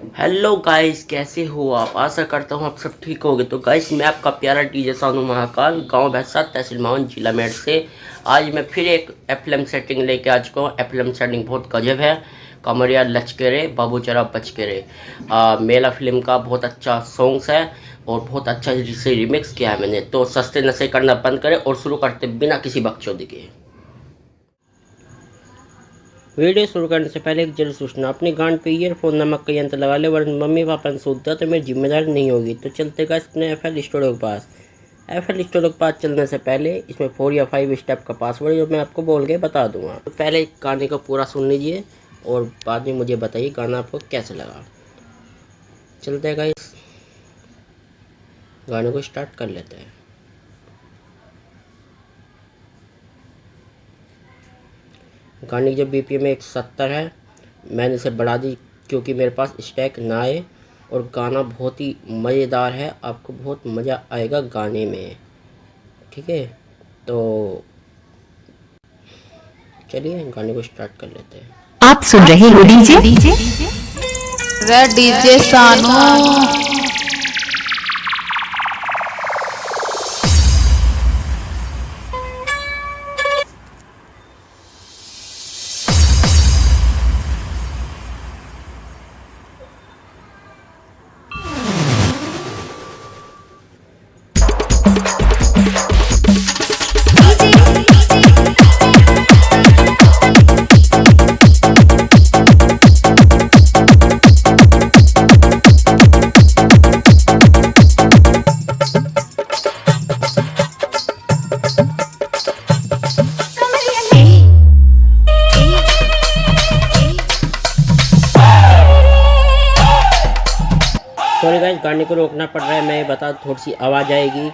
Hello guys कैसे हो आप? आशा करता हूँ आप सब ठीक होगे। तो गाइस मैं आपका प्यारा डीजे सानू महाकाल, गाँव भैंसा, तहसील मावन, जिला मेरठ से। आज मैं फिर एक एफएम सेटिंग लेके आ चुका हूँ। एफएम सेटिंग बहुत गजब है। कमरिया लचकेरे बाबू चरा बचकेरे मेला फ़िल्म का बहुत अच्छा सॉन्ग्स है और बहुत अच्छा से रिमिक्स किया है मैंने। तो सस्ते नशे करना बंद करें और शुरू करते बिना किसी बकचोदी के। वीडियो शुरू करने से पहले एक ज़रूर सूचना, अपने गांड पे ईयरफोन नमक का यंत्र लगा ले, वरना मम्मी पापा ने सूखता तो मेरी ज़िम्मेदारी नहीं होगी। तो चलते का अपने एफ़ एल स्टूडियो के पास। एफ़ एल स्टूडियो के पास चलने से पहले इसमें फोर या फाइव स्टेप का पासवर्ड जो मैं आपको बोल के बता दूँगा। तो पहले गाने को पूरा सुन लीजिए और बाद में मुझे बताइए गाना आपको कैसे लगा। चलते इस गाने को स्टार्ट कर लेते हैं। गाने की जो बी पी एम एक सत्तर है मैंने इसे बढ़ा दी क्योंकि मेरे पास स्टैक ना आए और गाना बहुत ही मज़ेदार है आपको बहुत मज़ा आएगा गाने में। ठीक है? तो चलिए गाने को स्टार्ट कर लेते हैं। आप सुन रहे हो DJ DJ Sanu. Sorry guys गाने को रोकना पड़ रहा है, मैं बता थोड़ी सी आवाज़ आएगी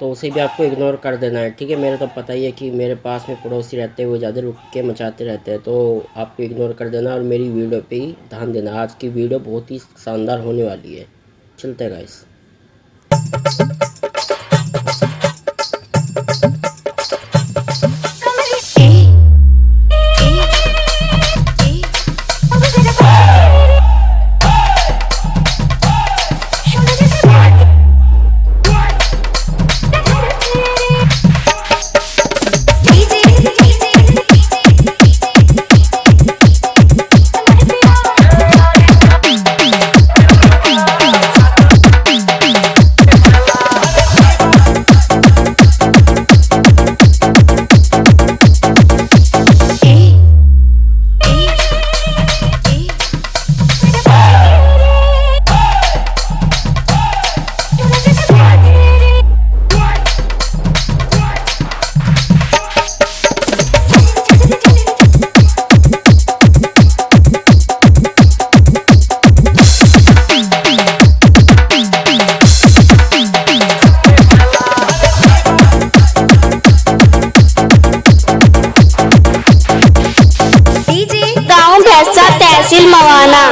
तो उसे भी आपको इग्नोर कर देना है, ठीक है? मेरे तो पता ही है कि मेरे पास में पड़ोसी रहते हैं, वो ज़्यादा रुक के मचाते रहते हैं तो आपको इग्नोर कर देना और मेरी वीडियो पे ही ध्यान देना। आज की वीडियो बहुत ही शानदार होने वाली है। चलते गाइस भैंसा तहसील मवाना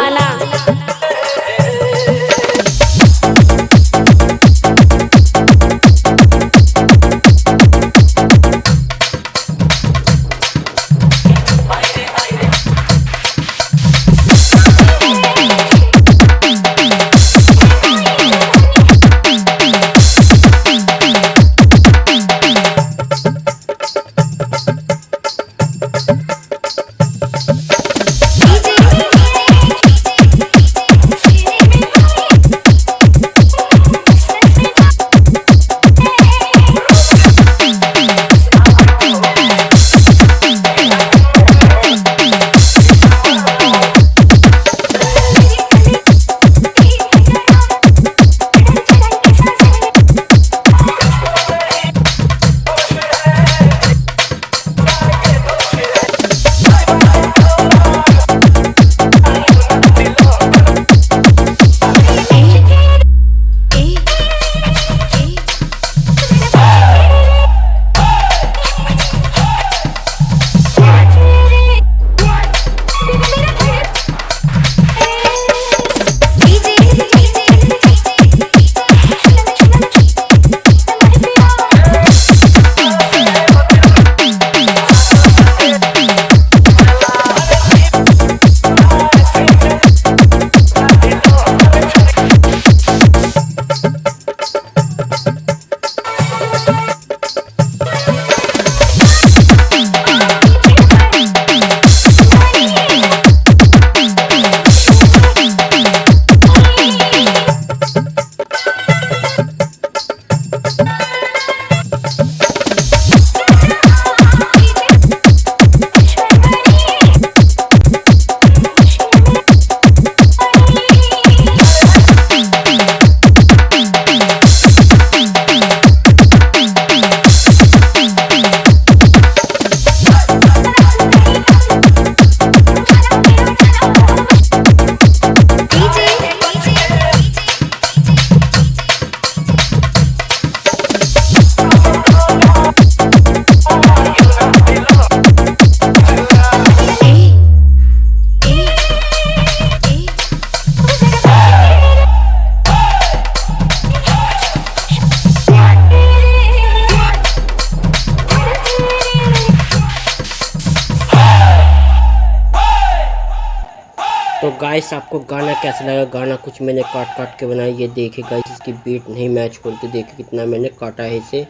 गाइस आपको गाना कैसा लगा? गाना कुछ मैंने काट काट के बनाया। ये देखे गाइस इसकी बीट नहीं मैच करती देखे कितना मैंने काटा है इसे।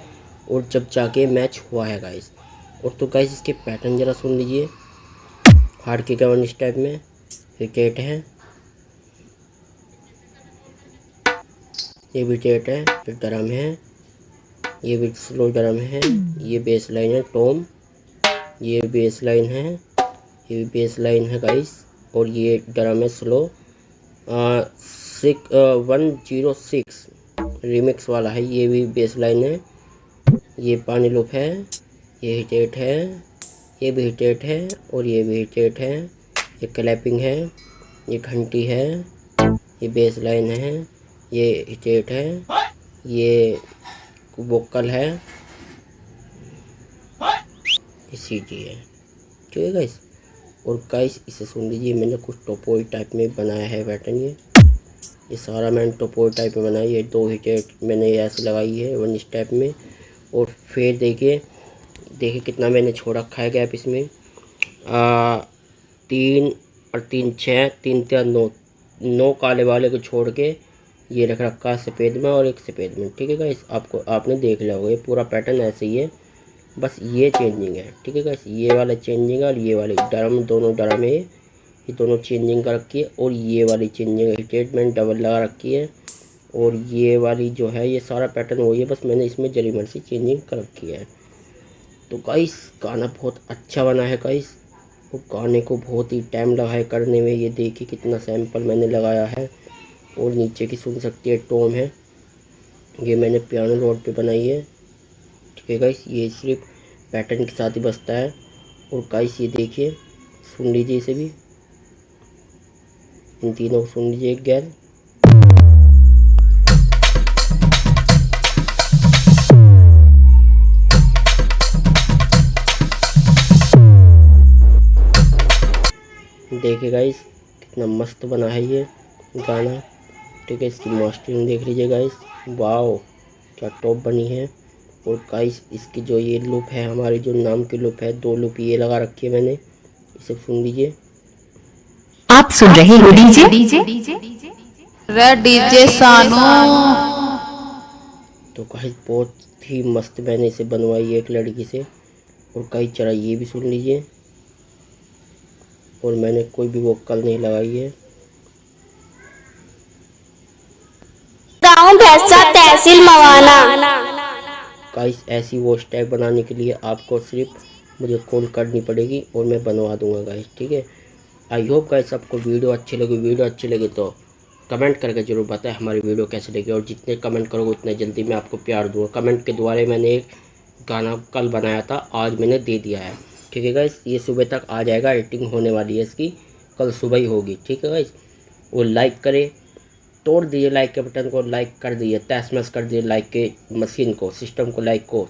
और जब जाके मैच हुआ है गाइस और तो गाइस इसके पैटर्न ज़रा सुन लीजिए। हार्ड के गवन इस टाइप में? विकेट है। ये टेट है, फिर ड्रम है। ये भी स्लो ड्रम है। ये बेस लाइन है टोम ये बेस लाइन है। ये भी बेस लाइन है गाइस और ये ड्रम है slow. Six one zero six remix वाला है, ये भी बेस लाइन है। ये पानी लुप है, ये हिटेट है, ये भी हिटेट है और ये भी हिटेट है। ये क्लैपिंग है, ये घंटी है, ये बेस लाइन है, ये हिटेट है, ये वोकल है। ये सीटी है। ठीक है गाइस और गाइस इसे सुन लीजिए मैंने कुछ टोपोई टाइप में बनाया है पैटर्न ये ये सारा मैंने टोपोई टाइप में बनाया है दो हिटेट मैंने ऐसे लगाई है वन इस टाइप में। और फिर देखिए देखिए कितना मैंने छोड़ रखा है गैप इसमें। आ, तीन और तीन छः तीन तीन नौ नौ काले वाले को छोड़ के ये रख रखा है सफ़ेद में और एक सफ़ेद में। ठीक है गाइस आपको आपने देख लिया होगा ये पूरा पैटर्न ऐसे ही है। बस ये चेंजिंग है, ठीक है गाइस ये वाला चेंजिंग है और ये वाली ड्रम दोनों ड्रम है। ये दोनों चेंजिंग कर रखी है और ये वाली चेंजिंग स्टेटमेंट डबल लगा रखी है। और ये वाली जो है, ये सारा पैटर्न वही है, बस मैंने इसमें जरीमर से चेंजिंग कर रखी है। तो गाइस गाना बहुत अच्छा बना है गाइस वो गाने को बहुत ही टाइम लगा है करने में। ये देखिए कितना सैंपल मैंने लगाया है। और नीचे की सुन सकती है टोम है। ये मैंने पियानो रोड पे बनाई है। है गाइस ये सिर्फ़ पैटर्न के साथ ही बसता है। और गाइस ये देखिए, सुन लीजिए इसे भी। इन तीनों को सुन लीजिए एक देखिए गाइस कितना मस्त बना है ये गाना। ठीक है, इसकी मास्टरिंग देख लीजिए गाइस वाओ क्या टॉप बनी है। और गाइस इसकी जो ये लुप है हमारी जो नाम की लुप है दो लुप ये लगा रखी है मैंने। इसे सुन लीजिए। आप सुन रहे हो डीजे? डीजे? रे डीजे सानू। तो गाइस बहुत ही मस्त मैंने इसे बनवाई है एक लड़की से। और कई चरा ये भी सुन लीजिए। और मैंने कोई भी वोकल नहीं लगाई है। गाँव भैंसा तहसील मवाना। गाइस, ऐसी वॉच टाइप बनाने के लिए आपको सिर्फ़ मुझे कॉल करनी पड़ेगी और मैं बनवा दूँगा गाइस, ठीक है? आई होप गाइस आपको वीडियो अच्छी लगी। वीडियो अच्छी लगी तो कमेंट करके ज़रूर बताएँ हमारी वीडियो कैसे लगी और जितने कमेंट करोगे उतने जल्दी मैं आपको प्यार दूँगा। कमेंट के द्वारा मैंने एक गाना कल बनाया था, आज मैंने दे दिया है, ठीक है गाइस? ये सुबह तक आ जाएगा एडिटिंग होने वाली है इसकी, कल सुबह ही होगी, ठीक है गाइस? और लाइक करें तोड़ दीजिए लाइक के बटन को लाइक कर दीजिए तहस कर दिए लाइक के मशीन को सिस्टम को लाइक को,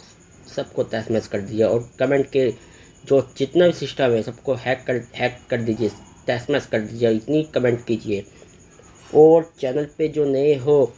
सबको तहस कर दीजिए और कमेंट के जो जितना भी सिस्टम है, सबको हैक कर हैक कर दीजिए तहस कर दीजिए, इतनी कमेंट कीजिए। और चैनल पे जो नए हो,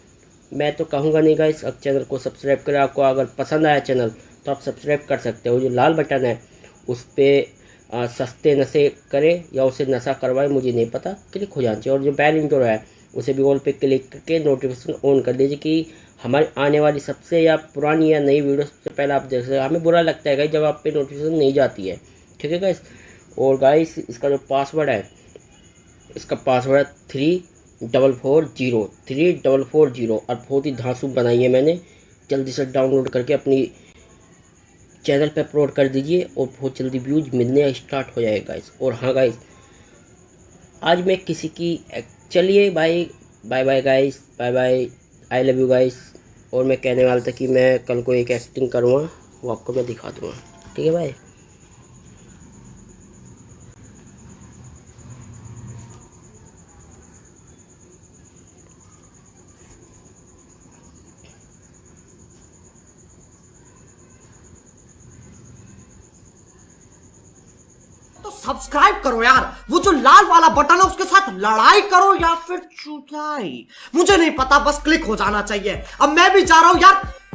मैं तो कहूँगा नहीं गाइस अब चैनल को सब्सक्राइब करें। आपको अगर पसंद आया चैनल तो आप सब्सक्राइब कर सकते हो। जो लाल बटन है, उस पर सस्ते नशे करें या उसे नशा करवाए, मुझे नहीं पता क्लिक हो जाना चाहिए। और जो बैल इंजोर है उसे भी ऑल पे क्लिक करके नोटिफिकेशन ऑन कर दीजिए कि हमारी आने वाली सबसे या पुरानी या नई वीडियो सबसे पहले आप देख सकते हमें बुरा लगता है गाइस जब आप पे नोटिफिकेशन नहीं जाती है। ठीक है गाइस और गाइस इसका जो पासवर्ड है, इसका पासवर्ड है three double four zero three double four zero और बहुत ही धांसू बनाई है मैंने। जल्दी से डाउनलोड करके अपनी चैनल पे अपलोड कर दीजिए और बहुत जल्दी व्यूज़ मिलने स्टार्ट हो जाएगा गाइस और हाँ गाइस आज मैं किसी की चलिए bye bye bye guys bye bye I love you guys और मैं कहने वाला था कि मैं कल को एक एक्टिंग करूँगा, वो आपको मैं दिखा दूँगा। ठीक है भाई सब्सक्राइब करो यार। वो जो लाल वाला बटन है, उसके साथ लड़ाई करो या फिर चुटाई मुझे नहीं पता, बस क्लिक हो जाना चाहिए। अब मैं भी जा रहा हूँ यार।